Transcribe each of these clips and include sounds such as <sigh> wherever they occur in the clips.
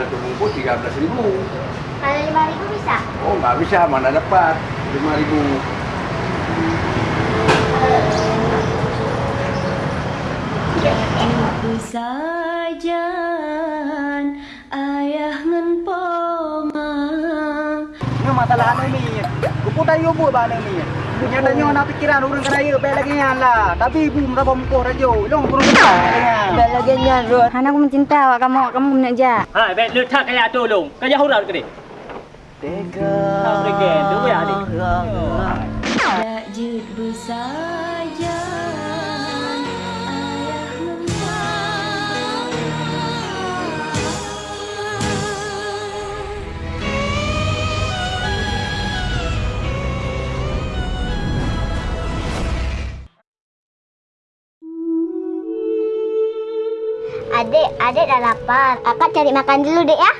satu bungkus tiga belas ribu. Kalau lima ribu bisa? Oh nggak bisa, mana dapat lima ribu. Ibu sajan ayah ngan poma Ini masalah anu ni. Kupu dah yo buat bana ni. Punya tanya nak pikiran orang keraya baik lagi yang lah. Tapi ibu merasa muka rajo. Long kurang kita. Dah lagi nyarut. Hana aku mencinta awak kamu, kamu nak ja. Ha, baik lu tak kaya tolong. Kaya hurau ke ni? Tega. Tak pergi. Tu ya ni. Tak jut bersajan Adik, adik dah lapar. Kakak cari makan dulu, Dek ya.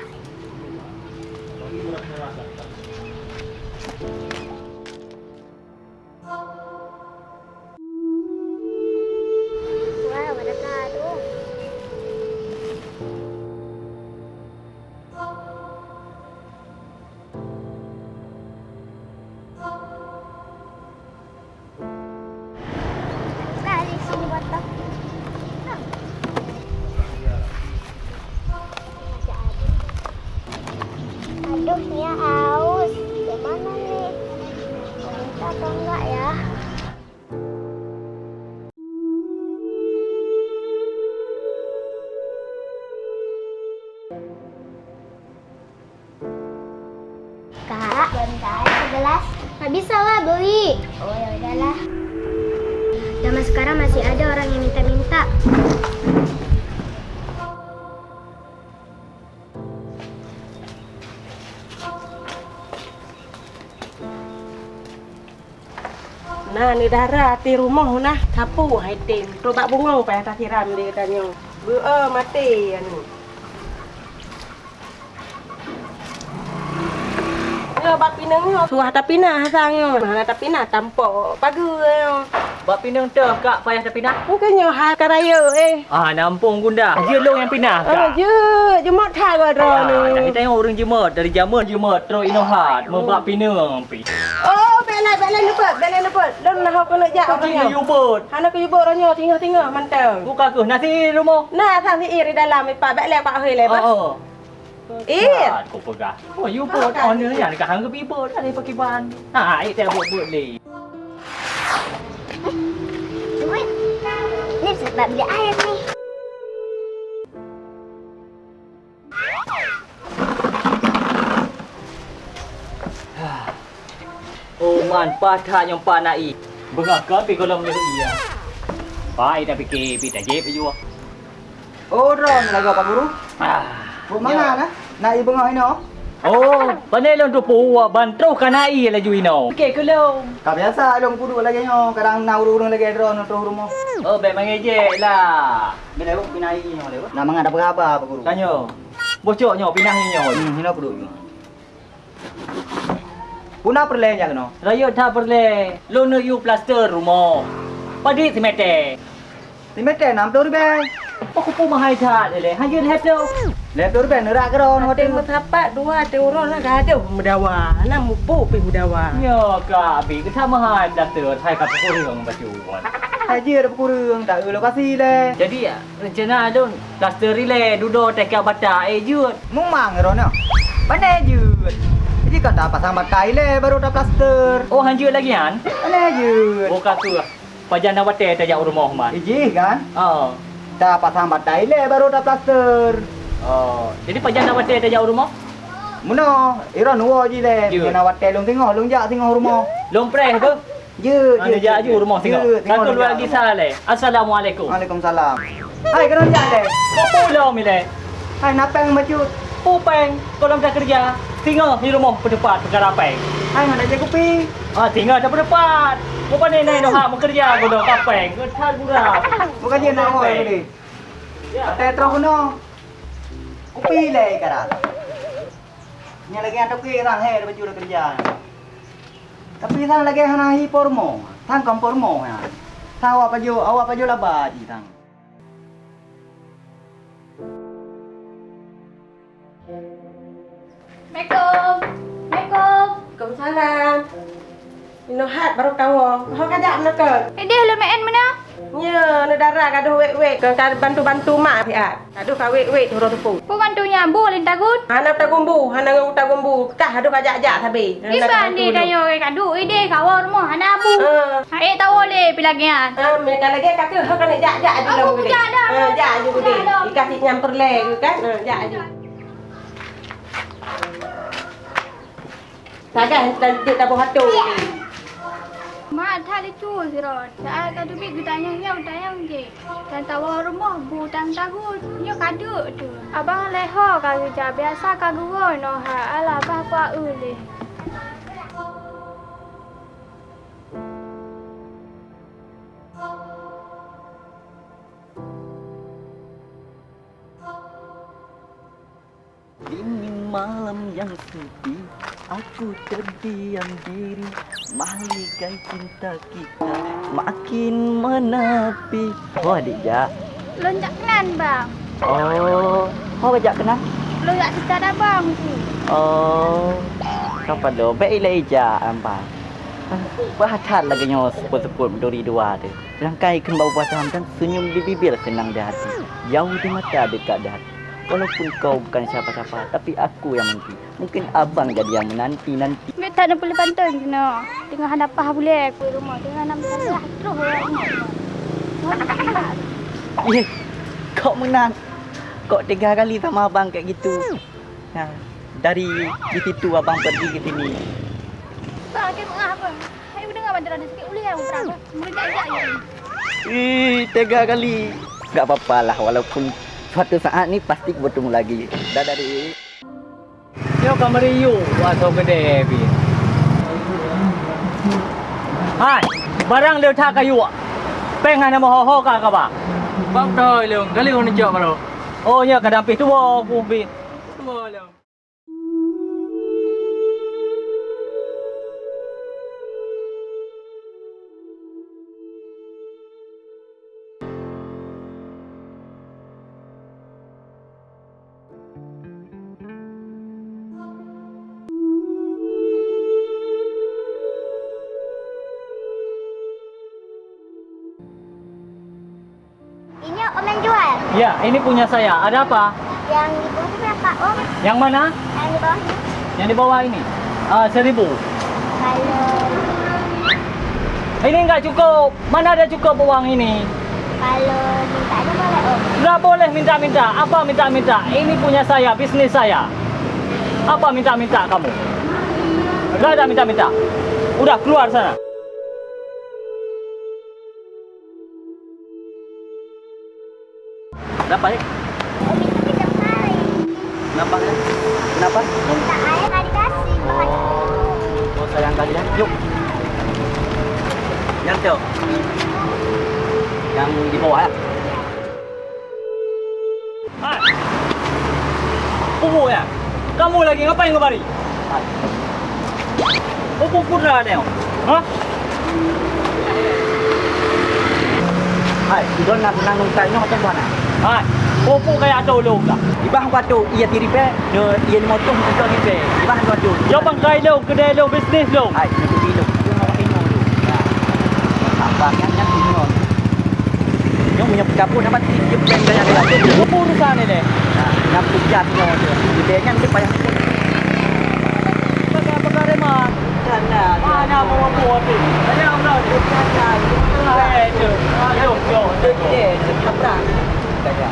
Ni darah ti rumah nah. Sapu hai tim. Tu tak bunga pa tak siram dia katanya. Bu eh mati anu. Ya, bak pinang yo. Suah tapi nah sang yo. Mana tapi nah tampak pagi yo. Buat pinang tu kak payah tak pindah. Mungkin yo hal karaya eh. Ah, nampung gunda. Je long yang pindah Ah, kak. je, jemot thai gua ro Ah, dah ni. kita tengok orang jemut dari zaman jemut terus inohat membuat pinang pi. Oh, belai belai luput, belai luput. Lon nah aku nak jak Kau orangnya. tinggal yubut. Hana ku yubuk orangnya tinggal-tinggal mantau. Buka ke nasi rumah. Nah, sang si iri dalam ipa belai pak hei lepas. Oh. Ir. Kau pegang. Oh, yubut owner yang dekat hang ke bibut ada pakai ban. Ha, ai tak buat-buat le. Duit. Ini sebab beli air nih. Oh, man patah yang panai. Bengah ke pi kolom ni iya. Pai dah fikir pi tak jep ju. Oh, ron lagu Pak Guru. Ah. Bu mana nah? Nak ibu ngau ini. Oh, panai long tu puwa bantau kanai la ju ino. Fikir ke lo. Tak biasa long kudu lagi nyo. Kadang nak urung lagi ron tu rumah. Oh, baik mengejek lah. Bila aku pinai nyo lewat. Nama ngada berapa Pak Guru? Kanyo. Bocoknya pinahnya nyo. Hmm, hina kudu. บุนาเปลยอย่างเนาะรายท่าเปลยลนยูพลาสเตอร์รูมอปดิสิเมเตสิเมเตน้ำตัวรูเบปะคุปูมาให้ท่าเลยให้ยืนเฮ็เดียวแล้วตัวรูเบนรากรอนหัเต็มมาทับปะด้วยเตียวร้อนนะกาเดียวมดาวาน้ำมุปูปีมดาวาเยอะกะบีก็ท่ามาให้พลาสเตอร์ไทยกับพวกเรื่องปัจจุบันใช่ยืดปกูเรื่องแต่เอ ada kurang tak ada lokasi le. Jadi rencana เลย์ดูโดแต่แ dudo tekel bata ดมึงมั่งไ mang rono. Pandai ยืด Jadi kan dah pasang batai le baru dah plaster. Oh hanjut lagi kan? Pandai je. Oh kata pajan nak bate tajak rumah man. Iji kan? Oh. Dah pasang batai le baru dah plaster. Oh. Jadi pajan nak bate tajak rumah? Muno, ira nuo ji le. Kena watel long tengok long jak tengok rumah. Lompreh tu. Je, Mana jak je rumah tengok. Satu dua lagi salah. Assalamualaikum. Waalaikumsalam. Hai kena jak le. Kau pulau mi le. Hai napang macut. Pupeng, kalau dah kerja, tinggal di rumah pendepat perkara apa? Hai ada je kopi. Ah, tinggal dah pendepat. Kau pandai naik dah hak bekerja kau dah kapeng. Kau tak gurau. Bukan dia nak oi tadi. Ya. Teh terus no. Kopi le kara. Nya lagi ada kopi rang he baju dah kerja. Tapi sang lagi hana hi pormo. Sang kom pormo ya. Sang awak baju awak baju laba ji sang. Assalamualaikum. Assalamualaikum. Waalaikumsalam. Ino hat baru kawo. Ho kajak nak Eh dia lu main mana? Ya, negara gaduh wek-wek ke kan bantu-bantu mak piat. Gaduh ka wek-wek turun tepu. Kau bantunya bu lin tagut. Hana ta gumbu, hana ngau ta gumbu. Kah aduh kajak-jak tabe. Iban di dayo ke kadu ide kawar mo hana bu. Ah. Ha eh tahu le pilagian. Ah, mereka lagi kata ha kan jak-jak aja Aku lah. jak dah. Ah, jak aja dah. Dikasih nyamper le kan. Ah, jak aja. Takkan tak tak buat hatu ni. Mak tak ada cu sirot. Saya kadu bi gutanya ya utanya je. Dan tawar rumah bu tang tagut. Yo kadu tu. Abang leho kadu ja biasa kadu no ha ala ba kwa ule. Sepi Aku terdiam diri. Mahligai cinta kita Makin menepi. Oh adik ja Lonjak kenan bang. Oh Oh ajak kenal Lonjak kita dah bang. Tu. Oh Kapan do Baik ilai ja ampai Bahatat lagi nyo. Seput-seput duri dua tu. Langkai kan bau batam dan senyum di bibir senang di hati. Jauh di mata dekat di hati Walaupun kau bukan siapa-siapa Tapi aku yang menanti Mungkin abang jadi yang menanti-nanti Mek tak nak boleh pantun kena. Tengah hadapah boleh aku rumah. Tengah salah terus orang. Eh, kau menang. Kau tiga kali sama abang kayak gitu. Nah, dari di situ abang pergi ke sini. Bang, kita tengah apa? Ayo dengar bantuan ada sikit boleh aku perang. Mungkin tak ajak je. Ih, tiga kali. Gak apa-apa lah walaupun suatu saat ni pasti bertemu lagi. Dah dari. Yo kamari yu waso gede bi. Hai, barang leu tha kayu. Peng hana mo ho ho ka ka ba. Bang doi leu gali on jo malo. Oh nya kadang pi tu wo ku bi. Mo leu. Ini punya saya. Ada apa? Yang di bawah berapa om? Yang mana? Yang di bawah. Yang di bawah ini. Ah, seribu. Kalau Ini enggak cukup. Mana ada cukup uang ini? kalau minta ada boleh om. Enggak boleh minta-minta. Apa minta-minta? Ini punya saya, bisnis saya. Apa minta-minta kamu? Enggak ada minta-minta. Udah keluar sana. Kenapa ni? Itu kita mari. Kenapa? Kenapa? Minta air tak dikasih. Oh, oh sayang kalian. Yuk. Yang tu. Yang di bawah ya. Hai. Pupu ya? Kamu lagi ngapain kemari? Hai. Pupu kudra ni. Hah? Hai, idon nak senang nungkainya macam mana? Hai. Pupu kayak ada ulung lah. Ibang kuatu ia tiri pe, no ia ni motor untuk ni pe. Ibang kuatu. Yo bangkai lo, kedai lo, bisnis lo. Hai, itu dulu. Dia mau ini dulu. Nah. Abang yang yang ini on. Yang punya dapat dia dia. Pupu urusan ni deh. Nah, yang pujat dia. Dia kan dia payah. Pakai-pakai remah. Sana. Mana mau buat tu? Ada orang tu. Eh, tu. Yo, yo, Dia yo. dia cepat. Gaya.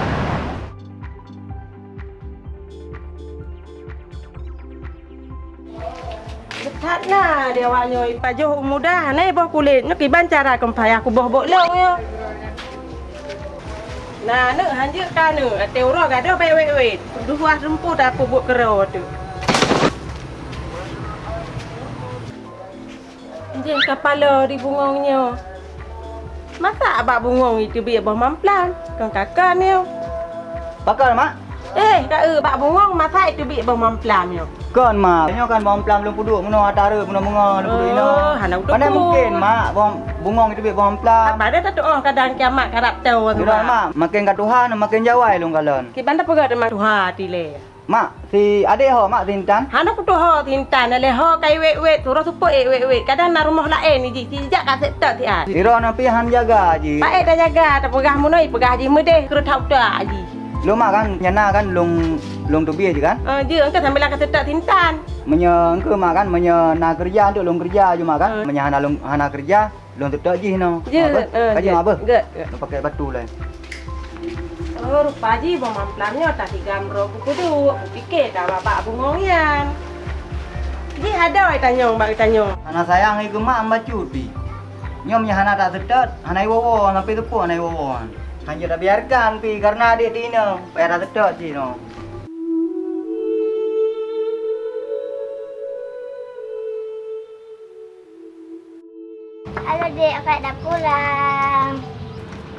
Dekat lah dia awaknya pajuh mudah ni boh kulit nak iban cara kempai aku boh bok long yo. Nah, nak hanja kan nu, ate ora gaduh baik wait wait. Dua rempu dah aku buat kero tu. Dia kepala di bungongnya. Masa abak bungong itu biar boh mamplan. Kan kakak ni. Bakal mak. Eh, dah eh bak bungong masa itu biar boh mamplan yo. Kan mak. Nyo kan bom plam belum pudu, muno atara, muno mengo, belum pudu ino. Oh, udah Mana mungkin mak bom bungong itu be bom plam. Apa ada tak oh kadang kiamat karap tahu. Kira mak makin kat Tuhan makin jawai long kalon. Ki banda pegat mak tuha tile. Mak si adik ho mak tintan. Hana ku tuha tintan ale ho kai wet wet turun supo e wet wet. Kadang na rumah lain ni ji sijak ka set ti ah. Kira na pi han jaga ji. Pak eh dah jaga tak pegah munoi pegah ji medeh kru tau tak ji. Lu mak kan nyana kan long long tu biar je kan. Ah je engkau sambil ka set tintan. Menye engke mak kan menye na kerja untuk long kerja je mak kan. Menye hana long hana kerja long tu tak ji no. Je. Eh, Kaji je. apa? Ge. pakai batu lah. Oh, rupa ji bom amplamnya tak tiga amro buku tu. Fikir dah bapak bungongian. Ji ada ai tanyong bak tanyong. Hana sayang iku mak amba cuti. Nyom nya hana tak sedet, hana wowo sampai tepu hana wowo. Kan je dah biarkan pi karena adik tina, payah tak sedet ji no. Halo dek, akak dah pulang.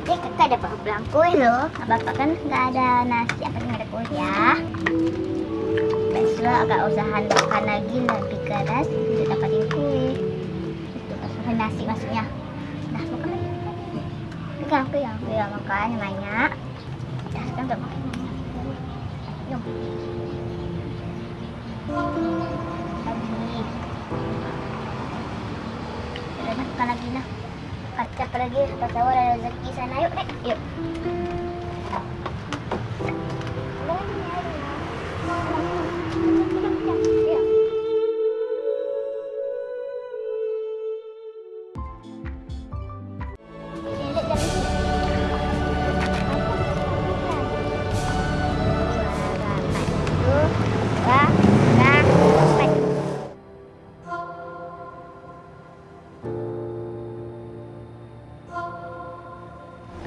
Dek, kakak dapat pulang kuih loh. Bapak kan nggak ada nasi, apa nggak ada kuih ya. Besok agak usahakan makan lagi lebih keras untuk dapatin kuih. Itu usaha nasi maksudnya. Dah makan lagi. Pegang, pegang, pegang makan yang banyak. Dah sekarang udah makan. Jom. Lagi. Udah makan lagi lah. Kacap lagi pasal ada rezeki sana. Yuk, Dek. Yuk. Yuk. Sini,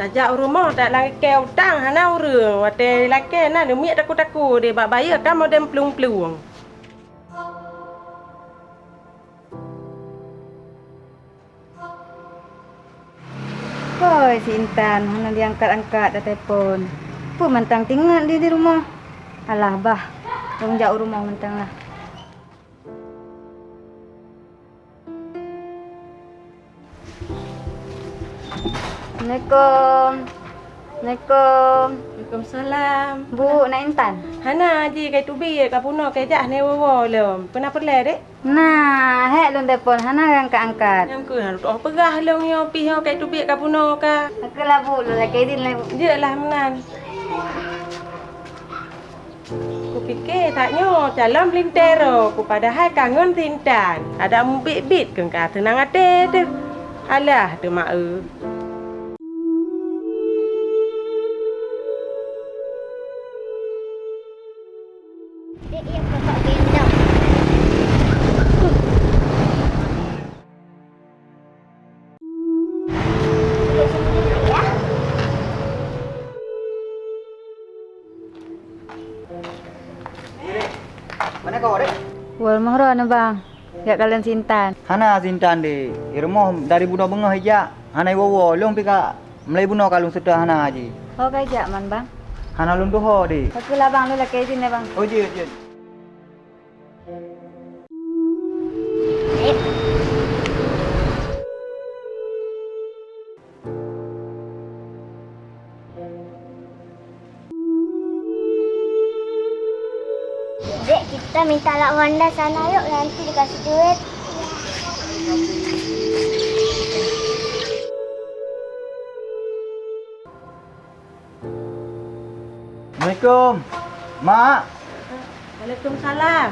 Tajak rumah tak lagi ke utang hana urang. Wate laki na de miak taku-taku de bak bayar kan modem pelung-pelung. Hoi si Intan, mana diangkat-angkat dah telefon. Apa mentang tinggal dia di rumah? Alah bah, orang jauh rumah mentang lah. Assalamualaikum. Assalamualaikum. Waalaikumsalam. Bu, nak Intan? Hana ji kai tubi ka puno kai jak ne wo lom. Pernah perle dek? Nah, hek lon telefon, hana angkat-angkat. Yang ku harus oh pegah long yo pi ho kai tubi ka puno ka. Aku lah bu, lu lagi din lah bu. Je lah menan. Ku fikir taknya calon lintero ku padahal kangen tintan. Ada mu bit-bit ke ka tenang ate tu. Alah tu mak Mahro na bang. Ya kalian si Intan. Hana sintan de. Irmoh dari bunuh bengah hijak. Hana wowo long pi ka Melai bunuh kalung sudah hana ji. Oh kajak man bang. Hana lung doho de. Aku lah bang, lu lagi lah bang. Oh je Dek, kita minta lak Wanda sana yuk. Nanti dikasih duit. Assalamualaikum. Mak, Waalaikumsalam.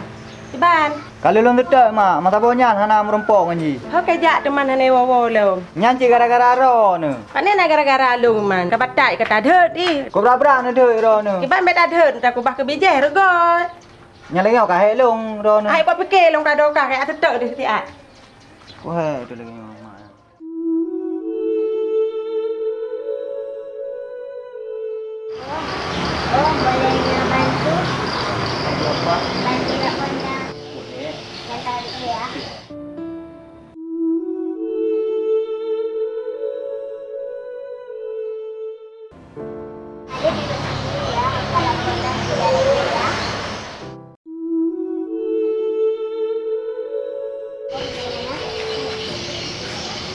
Iban, kalau long tetek mak, mata bonyan hana merempok kan ji. ho kai jak teman hane wo wo lom. Nyanci gara-gara ro ne. Pak ni nak gara-gara lung man. Ka batai kata dhet di. Kau berapa ne de ro ne. Iban bet dhet tak ku bah ke bijeh kau kahe long ro ne. Ai buat fikir long ka do ka kai atetek di siti ai. Wah, tu lagi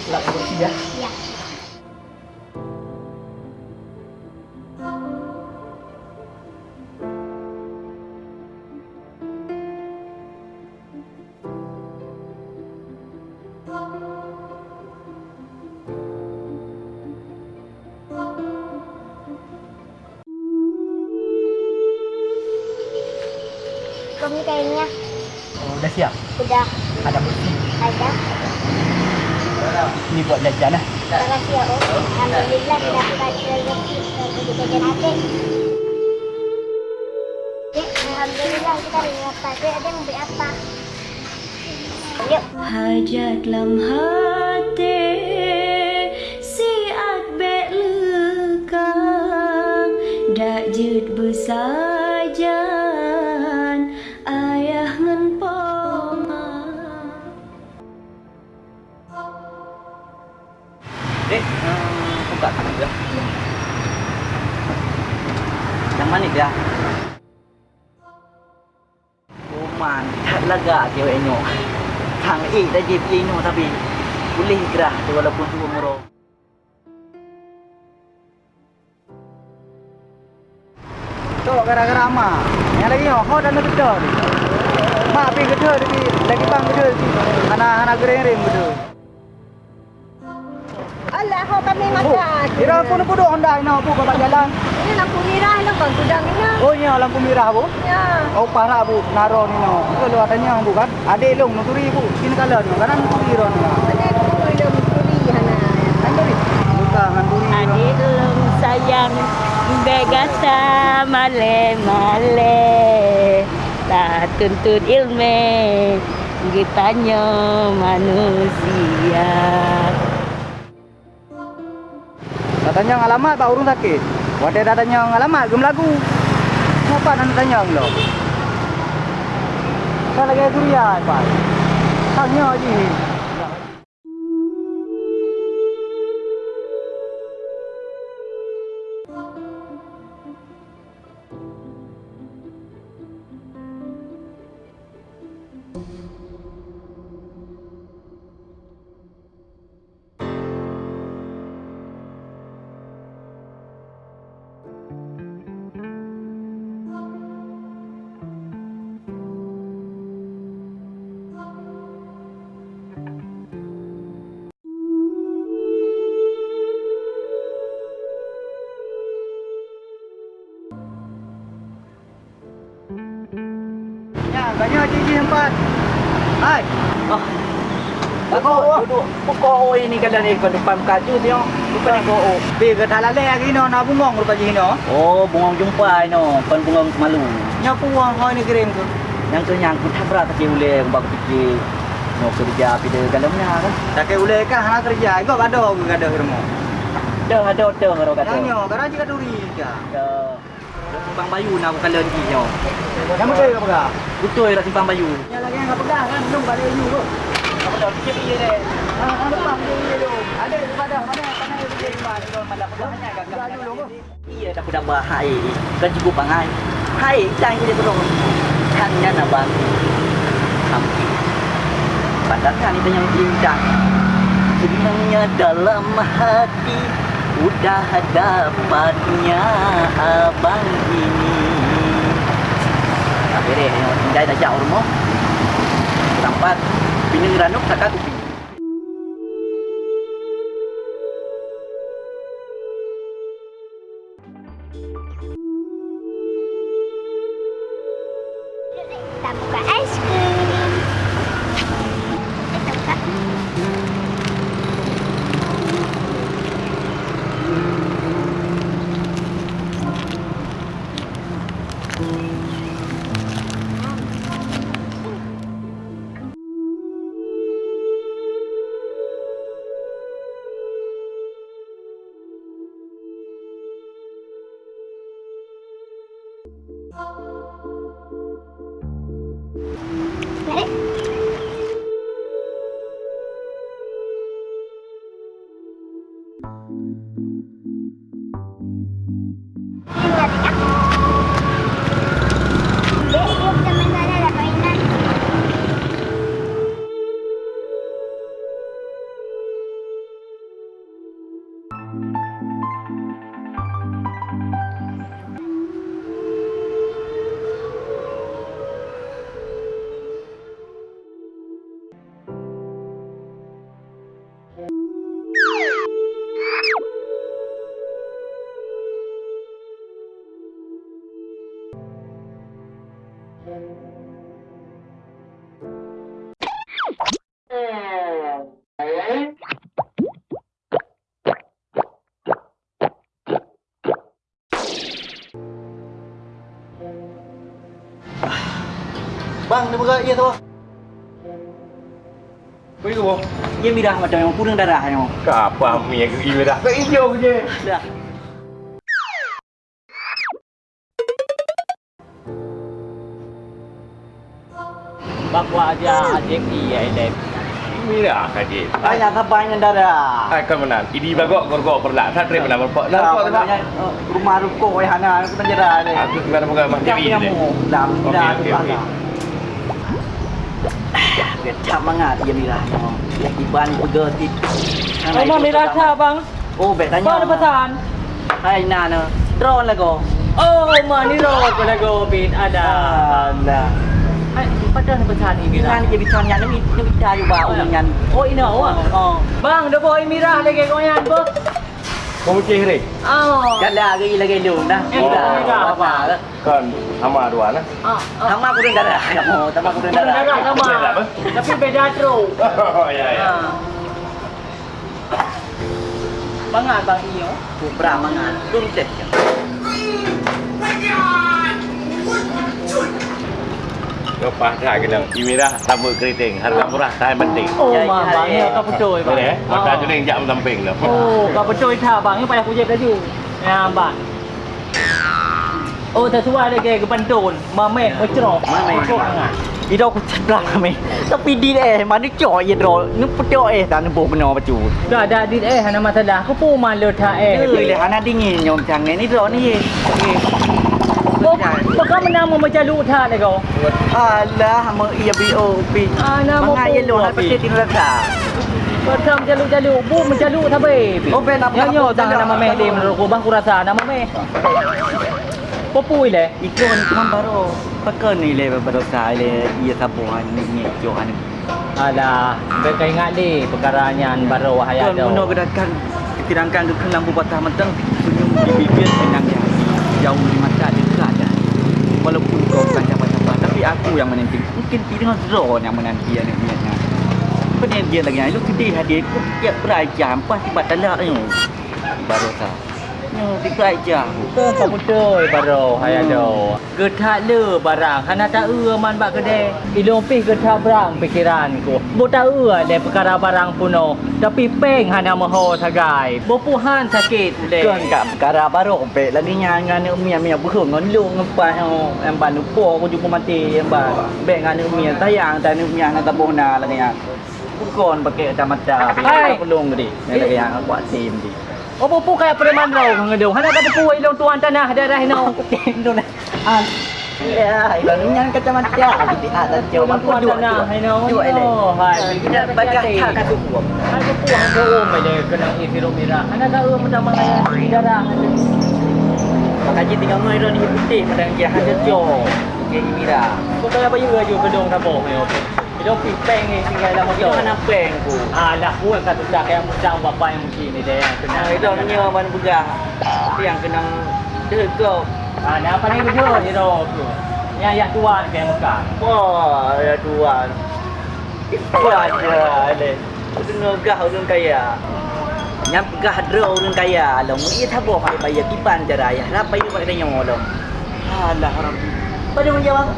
Lap bersih dah. Ya. Kamu kayaknya. Oh, udah siap? Udah. Alhamdulillah kita dapat rezeki untuk jajan Alhamdulillah kita dapat. Dek, ada yang beli apa? Yuk. Hajat Yang mana dia? Oh, mantap lega ceweknya. Hang eh dah je pilih no tapi boleh gerah tu walaupun tu umur. Tu gara-gara ama. Yang lagi yo, kau dah nak gedor ni. Mak pi gedor ni, lagi bang gedor ni. Anak-anak gereng-gereng gedor. Alah, kau kami makan. Kira pun pun dok hendak nak bu bapak jalan. Ini lampu merah lah kau gudang ini. Oh ya lampu merah bu. Ya. Oh parah bu, naro ni no. Kalau adanya bu kan. Ada long nuturi bu. Sini kalau ni kan nuturi ron. Ada tu belum kuri hana. Nuturi. Bukan nuturi. adik lum sayang begasa male male tak tuntut ilmu gitanya manusia Datanya ngalamat pak urung sakit. Wadah datanya ngalamat gem lagu. Kenapa nak tanya lo? Kan lagi durian pak. Tanya je. Aku duduk pokok ini kalau ni ke depan kaju ni ko. Bi ke dalam le lagi no na bungong rupa ji no. Oh, bungong jumpa no, kan bungong malu. Nya puang hoi ni kirim tu. Yang tu yang ku tak berapa kecil boleh bang fikir. No kerja pada dalamnya kan. Tak ule kan hana kerja. Igo bado ke gado hirmo. Dah ada dah kalau kata. Nyo, gara ji kaduri ka. Simpang bayu nak aku kalian ni nyo. Yang betul ke apa? Betul lah simpang bayu. Yang lagi yang pegang kan belum balik you tu. Dah fikir dia. Ha, ha depan dia tu. Ada pada mana mana dia pergi depan kalau malah pegangnya agak dulu. Iya dah dah bahai. Kan cukup bangai. Hai, jangan dia tolong. Hanya nak bang. Sampai. Padahal kan itu yang indah. Senangnya dalam hati Udah dapatnya abang ini Akhirnya yang tinggal dah jauh rumah Sampai Bini ngeranuk tak aku Dia buka iya tu. Kau itu boh. Ia mirah macam yang kurang darah yang. Apa mi yang ini dah? Kau hijau je. Dah. Bakwa aja adik iya ini. Mira kaji. Ayah kapan yang darah? Ai kau menang. Ini bagok kau perlah. Tak terima nak berpok. Nak berpok tak? eh, rumah ruko yang hana aku penjara ni. Aku sekarang bukan yang ni. mu, dah, dah. Okey. Biar cap mangat dia mirah. Yang iban bergetik. Oh, mami rasa bang. Oh, bet tanya. Bang ada pesan. Hai Nana, drone lah kau. Oh, mani ro ko na go bin ada. Alah. Ay, padahal na pesan ini Ngan na. dia bicara yang ni, ni bicara juga dengan. Oh, ina oh. Oh. Bang, dah boy mirah lagi ko yan, bo. Mesti hari. Oh. Kan lagi lagi lu dah. Eh, Dah. dah, Apa? Kan sama dua nah. Ah, ah. Sama kurang darah. Kamu, sama kurang Kurang darah. darah sama. Tapi beda tro. Oh ya ya. Ah. Bangan bang iyo. Kubra mangan. Kurang cek. Kau pasal kena. Imira sabut keriting. Harga murah. Saya penting. Oh, Ya, ma ya, bang ya. iyo ka pecoy bang. Boleh eh? Maka tu ni jap samping lah. Oh, ka pecoy tha bang, ini payah kujep laju. Ya, bang. Oh, sesuai lagi ke pentun. Mame, mecro. Mame. Kok ngah. Ida aku ceplak kami. Tapi di eh mana coy ye dro. Ni petok eh tak nempuh benar baju. Dah ada dit eh hana masalah. Aku pun malu tha eh. Eh, le hana dingin nyom chang ni ni dro ni ye. Oh, Bakal menang mau macam lu tha le kau. Alah, mo iya BO pi. Ah, nama Mga pun ye lo buat, hal pasti Pi. tinggal ka. Macam jalu-jalu, bu menjalu tha be. Oh, ben apa- apa- apa- nama meh apa- di menurut ku bang ku rasa nama meh. Popui le. Ikon cuma baru pakai ni le baru sai le iya sabuhan ni ni johan. Alah, bekai ingat di perkaranya baru wahaya Kan dah. muno gerakan kirangkan ke kelang bubatah mentang di bibir senang ya. Jauh di mata tak. Walaupun kau bukan siapa-siapa tapi aku yang menanti. Mungkin dengan zon yang menanti ya niatnya. Benar dia lagi lu sedih hadir ku tiap berajam pasti batalak ni. Baru sah. Nyo di berajam. Ke kamu tu baru wahaya dah. Getak le barang, hana tak ua man bak kedai. Ilong pih getak barang pikiran ku. Bo tak ua le perkara barang puno. Tapi peng hana maho sagai. Bo puhan sakit le. Kan kat perkara baru pe lagi nya dengan umi umi buhung ngon lu ngepas yang ban lupa aku jumpa mati yang ban. Be dengan umi sayang dan umi yang tabuh na lagi yang. Bukan pakai kacamata. Hai. Pelung di. Lagi yang aku asim di. Oh, pupu kayak preman rau ngedung. Hana kata puai ilong tuan tanah daerah no. <laughs> Tendo na. Ah. Ya, ilang yang kacamata. Di atas jauh Ilong aku tuan dua. tanah no. Dua ele. Hai, Kita baca tak kat tu. Hana puang ke om le kena isi rumira. Hana tak ua macam mana darah. Maka je tinggal mai ni putih padang dia ada jauh. Ke Imira. Kau kaya apa juga juga gedung tabung ni okey. Ilong pipeng ni tinggal Itu motor. mana peng ku. Alah, buat kata tak kayak macam bapa yang mungkin ni dia yang kena. Nah, itu nya ban buga. Yang kena degok. Ah, ni apa ni video ni ro tu. Yang yang tuan kayak muka. Wah, ya tuan. Itu aja le. Udah ngegah orang kaya. Yang pegah dra orang kaya long. Ia tak boleh pakai bayar kipan cara ya. Apa itu pakai nyawa long. Alah orang. Pada menjawab.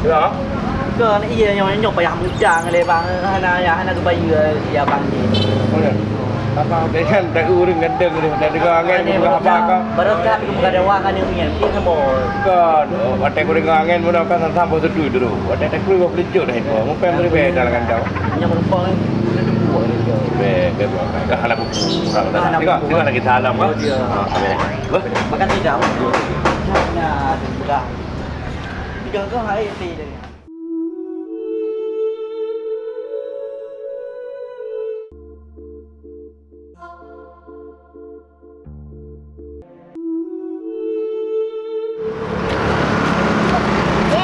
Ya. Kan iya nyawa nyok payah mudang le bang. Hana ya hana tu bayar ya bang ni. Mana? Apa dengan tak urung gendeng ni. Tak dengar angin bukan apa kau. Baru kami ke muka dewa kan ni dia tak boleh. Kan, kau dengar angin pun akan sampai sedu dulu. Ada tak keluar pelicuk dah itu. Mau pengen beri beda dengan kau. Yang merupakan dia tu buat dia. Be, be buat. Dah halap buku. Kurang dah. Halap Tengok, buku. tengok lagi salam. Oh, dia. Ah, boleh. Bah. Makan tidak. Nah, sudah. Tiga kau hari ni dia. Dek,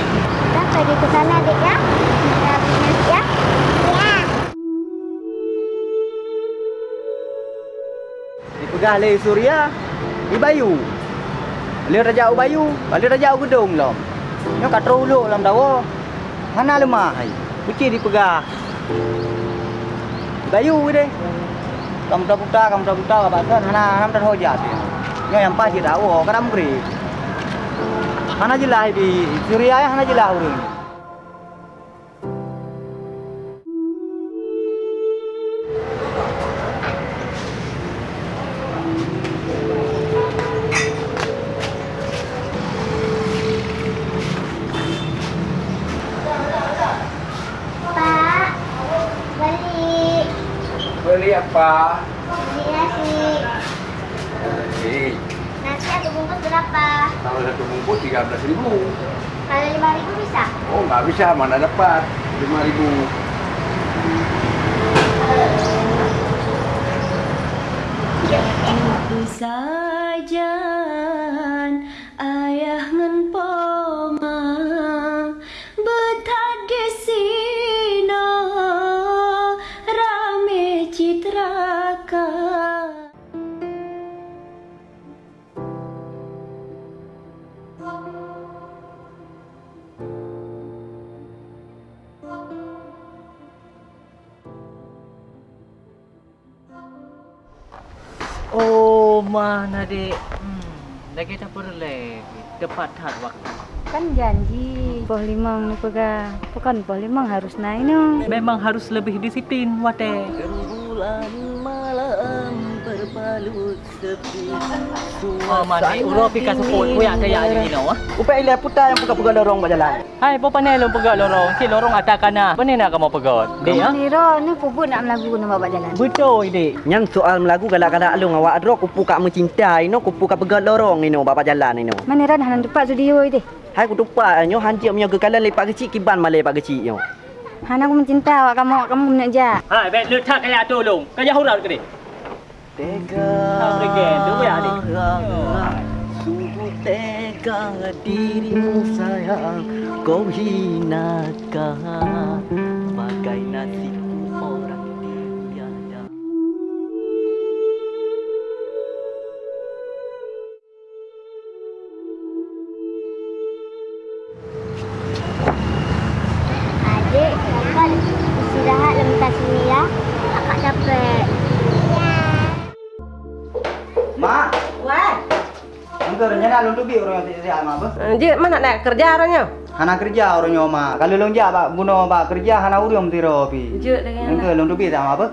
kita pergi ke sana, Dek ya. Kita pergi ya. Ya. Di Pegah Le Suria, di Bayu. Le Raja Bayu, balik Raja Gedung lom. Nyo kat rulu lam dawa. Hana lemah hai. Kuci di Pegah. Di Bayu deh. Kamu tak buta, kamu tak buta ka basan hana ham tak hoja. Nyo yang pas di dawa kadam gri. Hana jelah di Suria ya hana jelah urang. Syah mana dapat? 5000 dek? Hmm, lagi tak perlu lagi. Tepat had waktu. Kan janji poh limang ni pega. Bukan poh limang harus naik no. Memang harus lebih disiplin, wate. Sepi. Oh, mana uro pika support ko yang kaya ni no. Upaya ile putar yang puka-puka lorong berjalan. Hai, po panel lo pegat lorong. Si lorong atakan na. Mana nak kamu pegat? Dek ah? Ni ro ni puput nak melagu nak bawa jalan. Betul, dek. Yang soal melagu galak-galak alung awak adro kupu kak mencintai no kupu kak pegat lorong ni no bapak jalan ni no. Mana ran hanan tepat studio itu. Hai ku tupak nyo hanjik punya kekalan lepak kecil kiban malai pak kecil nyo. Han aku mencinta awak kamu kamu nak ja. Hai, bet lu tak kaya tolong. Kaya hurau ke dek? Tega. Sungguh tega dirimu sayang Kau hinakan Bagai nasibku engkau rencana lu lebih orang yang mak apa? je mana nak kerja orangnya? Hana kerja orang nyo mak. Kalau ja pak buno pak kerja hana urang tiro pi. Je dengan Engkau lu lebih tak apa?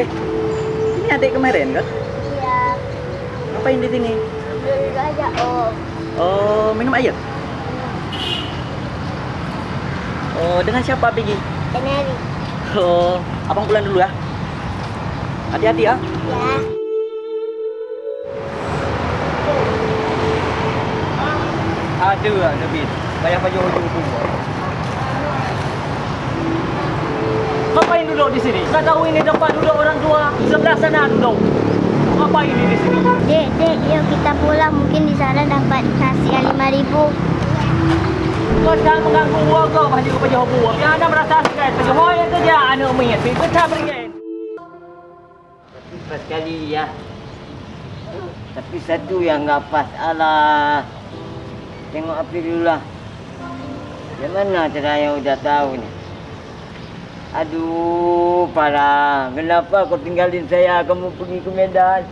Eh, ini adik kemarin kan? Iya, Ngapain di sini? aja om. Oh, minum air? Oh, dengan siapa pergi? Kenari. Oh, abang pulang dulu ya. Hati-hati ya. Ya. Ada lah lebih. Bayar baju hujung tu. Ngapain duduk di sini? Tak tahu ini tempat duduk orang tua. Sebelah sana duduk. Ngapain ini di sini? Dek, dek, yuk kita pulang. Mungkin di sana dapat nasi yang lima ribu. Kau jangan mengganggu warga baju baju buah. Yang anda merasa sekali yang kerja anak minyak. Kita tak beringat. Pas kali ya. Tapi satu yang enggak pas. Alah. Tengok api dulu lah. Yang mana cara yang udah tahu ni? Aduh, parah. Kenapa kau tinggalin saya? Kamu pergi ke Medan.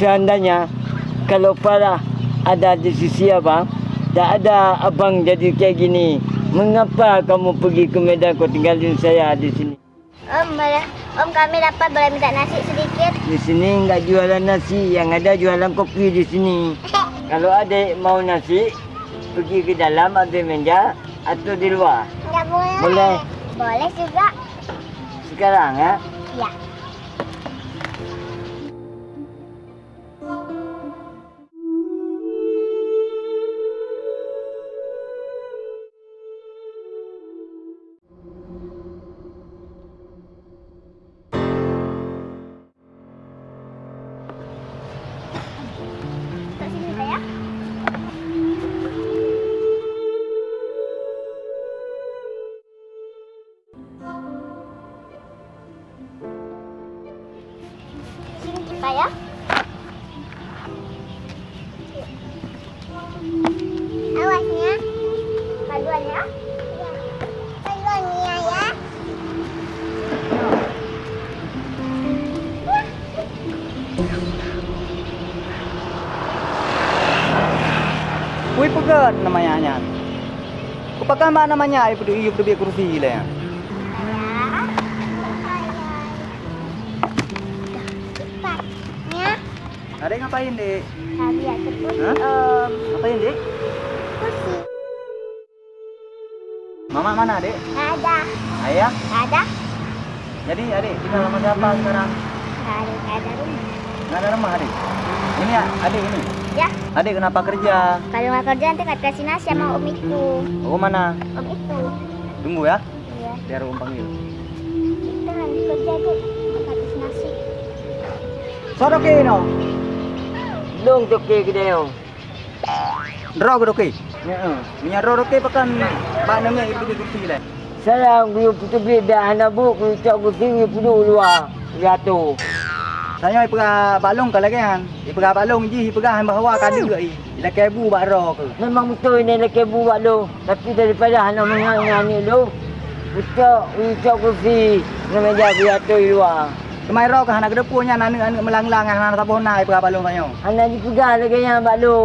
Seandainya kalau parah ada di sisi abang, tak ada abang jadi kayak gini. Mengapa kamu pergi ke Medan kau tinggalin saya di sini? Om, om kami dapat boleh minta nasi sedikit. Di sini enggak jualan nasi, yang ada jualan kopi di sini. Kalau adik mau nasi, pergi ke dalam ambil meja atau di luar. Enggak boleh. Boleh. Boleh juga. Sekarang ya. Ya. Kupakan mana namanya ai pergi pergi kursi Adik ngapain, Dek? Tadi um, Ngapain, Dek? kursi Mama mana, Dek? Ada Ayah? Ada Jadi, Adik tinggal sama siapa sekarang? Ada Ada rumah Nggak ada rumah, Adik. Ini ya, Adik ini. Ya Adik kenapa kerja? Kalau nggak kerja nanti kat kasih nasi sama om itu Oh, mana? Om itu Tunggu ya. Iya Biar Om panggil. Kita lagi kerja dek Kat kasih nasi Soroke no. Long toke kedai. Dro ke doke. Ya. Minyak dro doke pakan pak namanya itu di kursi le. Salam guru putu bid dah anak bu guru cak guru tinggi putu luar. Jatuh. Saya pega balong ka lagi han. I pega balong ji i pega han bahawa ka dia i. Ila kebu bak ro ke. Memang betul ni lelaki buat lu. Tapi daripada anak menyanyi lu. Putuk, ucap kursi. Nama jadi jatuh luar. Kemai ro ke anak kedepunya anak anak melang-lang anak tak bona i pega balong tanya. Anak dipegang lagi yang buat lu.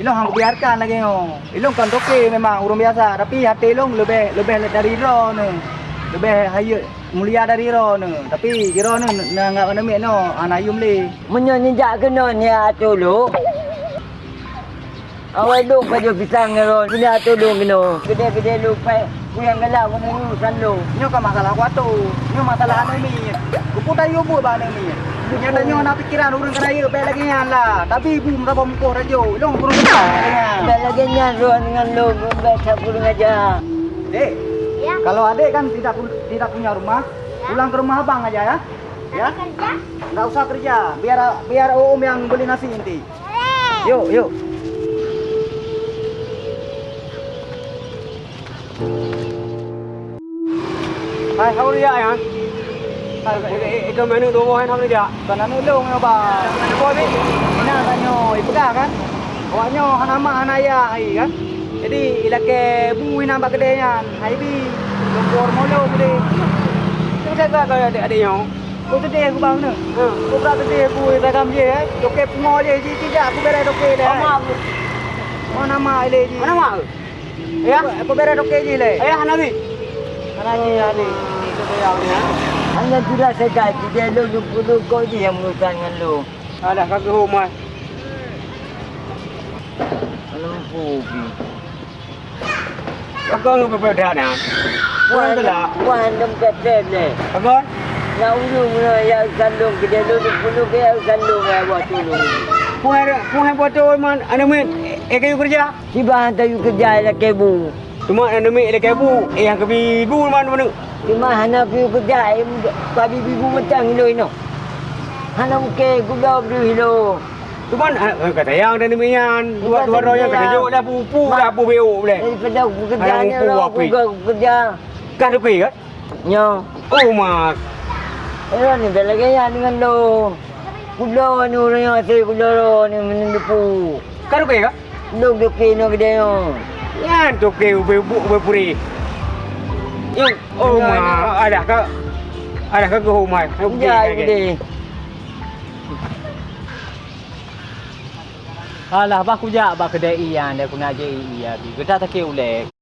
Ilong hang biarkan lagi yo. Ilong kan doke memang urung biasa tapi hati ilong lebih lebih dari ro ne. Lebih hayu mulia dari ro ne. Tapi ro ne enggak mana mi no anak yum le. Menyonjak kena ni atuh lu. Awak duk pada pisang lu. Kena atuh lu kena. Gede-gede lu pai. Ku yang galak kena urusan lu. Nyo ka masalah ku tu. Nyo masalah anu mi. Ku putai yo buat bana mi. Nyo dah nyo nak pikiran urang kena ye pe lagi yan lah. Tapi ibu bom ko rajo. Ilong kurang kita. Dah lagi nyaruan dengan lu. Gembek sapurung aja. Dek, Ya kalau adik kan tidak tidak punya rumah, pulang ke rumah abang aja ya. Ya, Kerja nggak usah kerja. Biar biar om yang beli nasi nanti. Boleh Yuk, yuk. Hai, how are you, Ayan? Ikaw menu tu boh, how are you? Kan anu long yo ba. Ina kan ipaga kan. Awak nyo hanama hanaya ai kan. Jadi ilake bu ina ba gede yan. Hai bi lompor molo gede. Tu saya tak kau ada ada yang. Ko tede aku bang ne. Ko pra tede bu ta kam je. Doke pungo je ji ji ja aku bere doke le. Mana nama ile ji. Mana mak? Ya, Aku bere doke ji le. ayah Nabi. Mana ji ali. Itu dia ni ha. Hanya tidak sedar. Dia lu lupa lu kau je yang berurusan dengan lu. Alah, kaki rumah. Lempu pi. Kau nggak berbeda dah. Puan tu lah. Puan dom kata le. Kau? Nak ulu mula ya sandung ke dia lu lupa lu ke ya sandung ya buat tulu. Puan puan buat tu man, anda min, eh kayu kerja. Si bahan tayu kerja lah kebu. Cuma anda min ile kebu, eh yang kebi bu man mana? Cuma hana piu kerja em babi bibu macam hilo ino. Hana muke gula beri hilo. Cuma kata yang dan demikian dua dua roh yang kena jauh dah pupu dah pu beu boleh. Daripada aku kerja Hana ni muku lah api. aku ke kerja. Kan tu kan? Nyo. Oh mak. Eh ni dah lagi ya dengan lo. Gula ni orang yang asyik lo ni menendupu. Kan tu kan? Lo doke no gede yo. Yang tu beu beu puri. Yuk. Oh mak, ada ke? Ada ke ke rumah? Ya gede. Alah bah kujak bah kedai iyan dia kuna je iya bi. Kita tak ke ulek.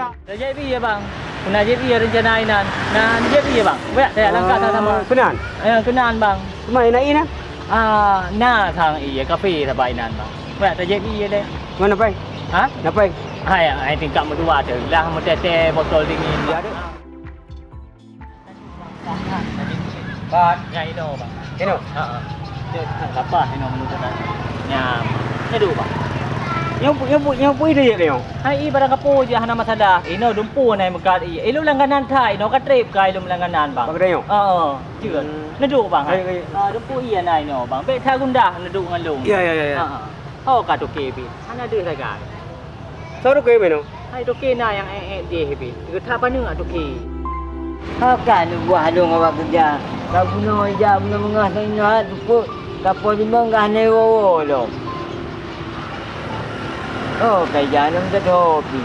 Dah jadi ya bang. Kuna je iya rencana inan. Nah, jadi ya bang. Baik saya langkah sama. Kenan. Eh kenan bang. Cuma nak ini Ah, nah thang iya kafe sabai nan bang. Baik tak jadi iya deh. Mana pai? Ha? Nak pai? Hai, ai tingkat berdua tu. Lah metete botol dingin. Dia ada. Bat. Ya itu bang. Ini. Ha. Dia lapar ini menurut saya. Nyam. Ni dulu bang. Yang yang yang pui dia dia. Hai i barang kapo je hana masalah. Ino dumpu nai mekat i. Ilo langganan thai ino ka trip kai lo langganan bang. Bang dia. Ha. Chưa. Nedu bang. Ai, ai. Ha dumpu i nai no bang. Be tha gundah nedu ngan lu. Ya ya ya ya. Ha. Oh ka to ke bi. Hana de sai ka. Saru ke meno? Hai to ke na yang eh eh je bi. Ke tha pa nu to ke. Kan buah dong awak kerja. Kau guna aja guna mengah sana lupa. Kapal di mengah ni wo lo. Oh, kay jangan kita hobi.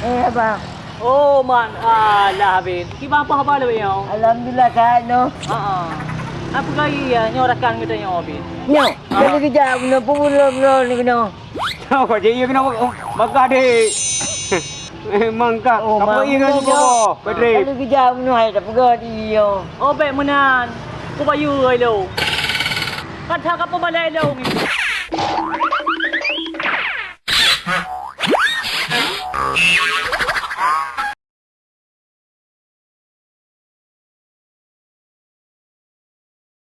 Eh, abang. Oh man, alah bin. Ki ba pa ba lo yo? Alhamdulillah sehat no. Ha ah. Apa kali ya nyorakan kita yang habis. Nyo, kalau kejap benda pun belum ni kena. Tahu kau je ia kena makan adik. Memang kak. Oh, Apa ia kena cuba? Pedri. Kalau kejap benda hai tak pegah dia. Oh, baik menan. Ku bayu ai lo. Kan tak apa balai lo ni.